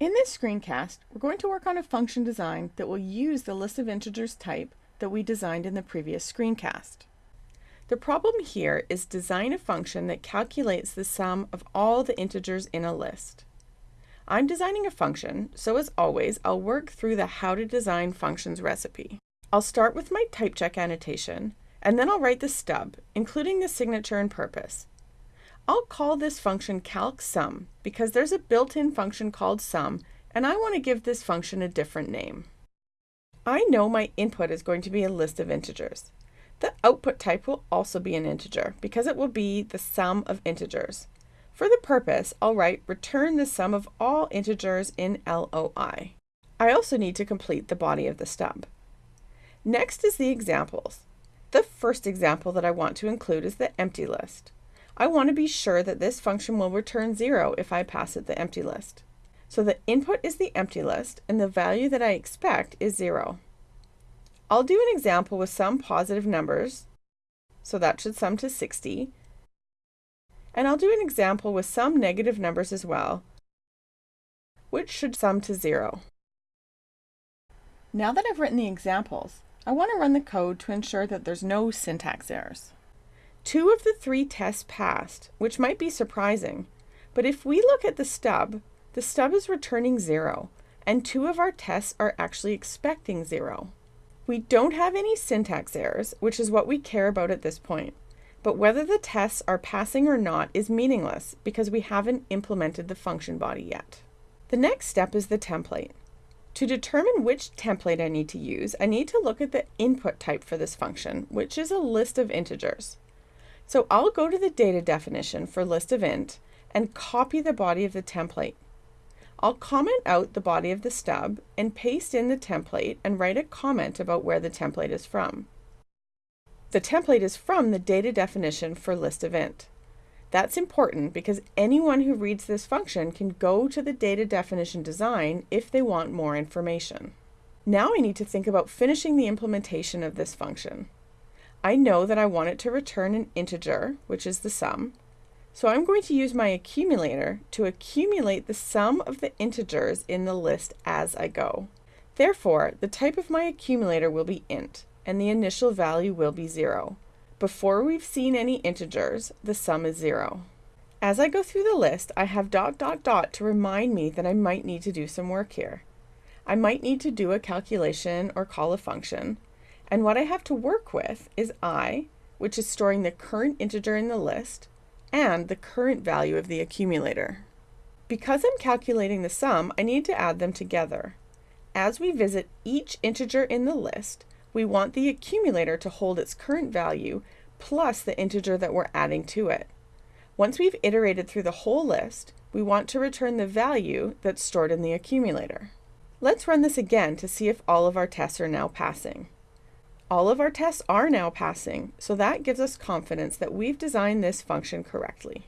In this screencast, we're going to work on a function design that will use the list of integers type that we designed in the previous screencast. The problem here is design a function that calculates the sum of all the integers in a list. I'm designing a function, so as always, I'll work through the how to design functions recipe. I'll start with my type check annotation, and then I'll write the stub, including the signature and purpose. I'll call this function calcsum because there's a built-in function called sum and I want to give this function a different name. I know my input is going to be a list of integers. The output type will also be an integer because it will be the sum of integers. For the purpose, I'll write return the sum of all integers in LOI. I also need to complete the body of the stub. Next is the examples. The first example that I want to include is the empty list. I want to be sure that this function will return 0 if I pass it the empty list. So the input is the empty list, and the value that I expect is 0. I'll do an example with some positive numbers, so that should sum to 60. And I'll do an example with some negative numbers as well, which should sum to 0. Now that I've written the examples, I want to run the code to ensure that there's no syntax errors. Two of the three tests passed, which might be surprising, but if we look at the stub, the stub is returning zero, and two of our tests are actually expecting zero. We don't have any syntax errors, which is what we care about at this point, but whether the tests are passing or not is meaningless because we haven't implemented the function body yet. The next step is the template. To determine which template I need to use, I need to look at the input type for this function, which is a list of integers. So I'll go to the data definition for list int and copy the body of the template. I'll comment out the body of the stub and paste in the template and write a comment about where the template is from. The template is from the data definition for list int. That's important because anyone who reads this function can go to the data definition design if they want more information. Now I need to think about finishing the implementation of this function. I know that I want it to return an integer, which is the sum. So I'm going to use my accumulator to accumulate the sum of the integers in the list as I go. Therefore, the type of my accumulator will be int, and the initial value will be 0. Before we've seen any integers, the sum is 0. As I go through the list, I have dot dot dot to remind me that I might need to do some work here. I might need to do a calculation or call a function, and what I have to work with is i, which is storing the current integer in the list, and the current value of the accumulator. Because I'm calculating the sum, I need to add them together. As we visit each integer in the list, we want the accumulator to hold its current value plus the integer that we're adding to it. Once we've iterated through the whole list, we want to return the value that's stored in the accumulator. Let's run this again to see if all of our tests are now passing. All of our tests are now passing, so that gives us confidence that we've designed this function correctly.